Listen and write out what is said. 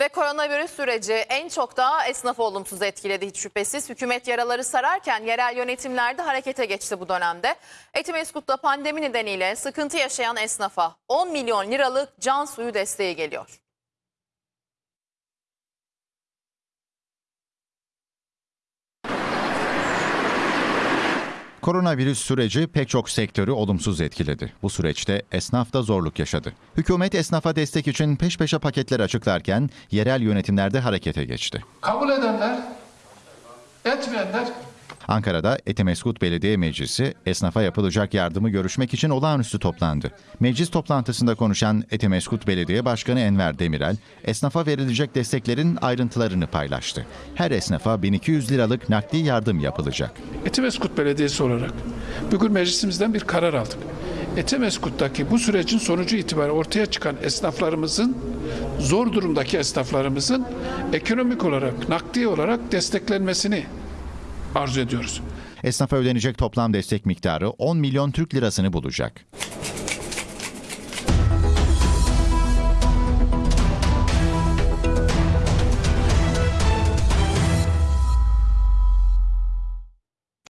Ve koronavirüs süreci en çok da esnafı olumsuz etkiledi hiç şüphesiz. Hükümet yaraları sararken yerel yönetimler de harekete geçti bu dönemde. Etimeskut'ta pandemi nedeniyle sıkıntı yaşayan esnafa 10 milyon liralık can suyu desteği geliyor. Koronavirüs süreci pek çok sektörü olumsuz etkiledi. Bu süreçte esnaf da zorluk yaşadı. Hükümet esnafa destek için peş peşe paketler açıklarken yerel yönetimlerde harekete geçti. Kabul edenler, etmeyenler Ankara'da Etimeskut Belediye Meclisi esnafa yapılacak yardımı görüşmek için olağanüstü toplandı. Meclis toplantısında konuşan Etimeskut Belediye Başkanı Enver Demirel, esnafa verilecek desteklerin ayrıntılarını paylaştı. Her esnafa 1200 liralık nakdi yardım yapılacak. Etimeskut Belediyesi olarak bugün meclisimizden bir karar aldık. Etimeskut'taki bu sürecin sonucu itibariyle ortaya çıkan esnaflarımızın, zor durumdaki esnaflarımızın ekonomik olarak, nakdi olarak desteklenmesini arzu ediyoruz. Esnafa ödenecek toplam destek miktarı 10 milyon Türk lirasını bulacak.